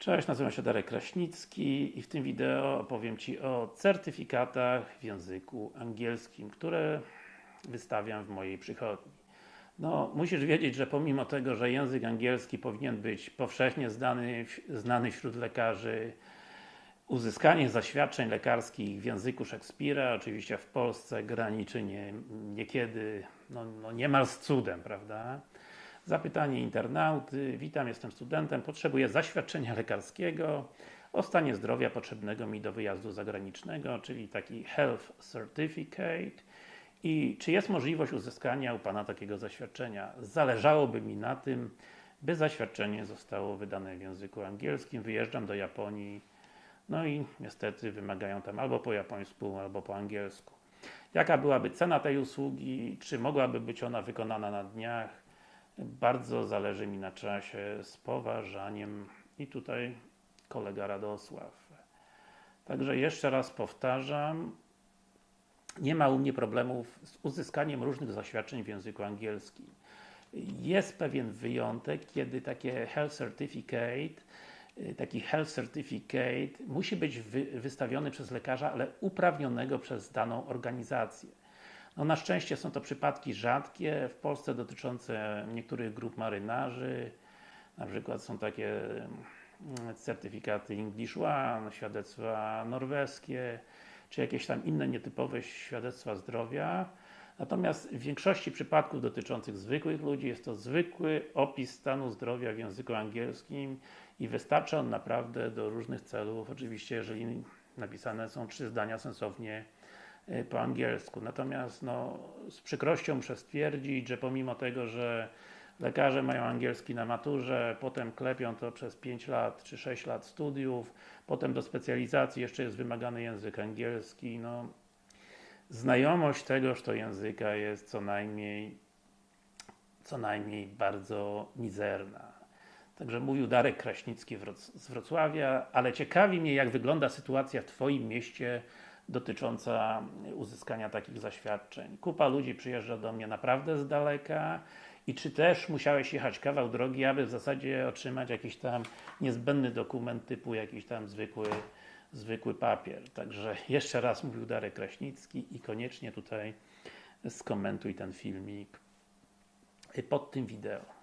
Cześć, nazywam się Darek Kraśnicki i w tym wideo opowiem Ci o certyfikatach w języku angielskim, które wystawiam w mojej przychodni. No, musisz wiedzieć, że pomimo tego, że język angielski powinien być powszechnie znany, znany wśród lekarzy, uzyskanie zaświadczeń lekarskich w języku Szekspira, oczywiście w Polsce graniczy nie, niekiedy, no, no niemal z cudem, prawda? Zapytanie internauty. Witam, jestem studentem, potrzebuję zaświadczenia lekarskiego o stanie zdrowia potrzebnego mi do wyjazdu zagranicznego, czyli taki Health Certificate. I czy jest możliwość uzyskania u Pana takiego zaświadczenia? Zależałoby mi na tym, by zaświadczenie zostało wydane w języku angielskim. Wyjeżdżam do Japonii, no i niestety wymagają tam albo po japońsku, albo po angielsku. Jaka byłaby cena tej usługi? Czy mogłaby być ona wykonana na dniach? Bardzo zależy mi na czasie, z poważaniem i tutaj kolega Radosław. Także jeszcze raz powtarzam, nie ma u mnie problemów z uzyskaniem różnych zaświadczeń w języku angielskim. Jest pewien wyjątek, kiedy takie Health Certificate taki Health Certificate musi być wy, wystawiony przez lekarza, ale uprawnionego przez daną organizację. No na szczęście są to przypadki rzadkie, w Polsce dotyczące niektórych grup marynarzy, na przykład są takie mm, certyfikaty English One, świadectwa norweskie, czy jakieś tam inne nietypowe świadectwa zdrowia. Natomiast w większości przypadków dotyczących zwykłych ludzi jest to zwykły opis stanu zdrowia w języku angielskim i wystarcza on naprawdę do różnych celów, oczywiście jeżeli napisane są trzy zdania sensownie po angielsku. Natomiast no, z przykrością muszę stwierdzić, że pomimo tego, że lekarze mają angielski na maturze, potem klepią to przez 5 lat czy 6 lat studiów, potem do specjalizacji jeszcze jest wymagany język angielski, no znajomość tegoż to języka jest co najmniej co najmniej bardzo mizerna. Także mówił Darek Kraśnicki z Wrocławia, ale ciekawi mnie jak wygląda sytuacja w Twoim mieście dotycząca uzyskania takich zaświadczeń. Kupa ludzi przyjeżdża do mnie naprawdę z daleka i czy też musiałeś jechać kawał drogi, aby w zasadzie otrzymać jakiś tam niezbędny dokument typu jakiś tam zwykły, zwykły papier. Także jeszcze raz mówił Darek Kraśnicki i koniecznie tutaj skomentuj ten filmik pod tym wideo.